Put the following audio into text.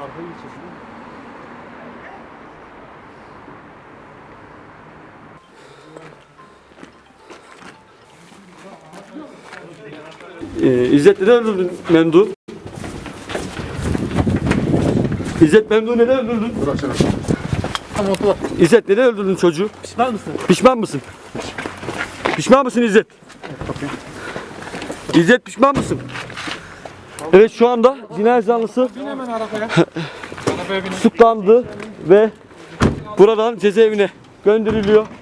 Arkaya geçelim. Ee, İzzet neden öldürdün Memdu? İzzet Memdu neden öldürdün? Tamam otur. İzzet neden öldürdün çocuğu? Pişman mısın? Pişman mısın? Pişman mısın İzzet? İzzet pişman mısın? Evet şu anda cinayet zanlısı tutuklandı ve buradan cezaevine gönderiliyor.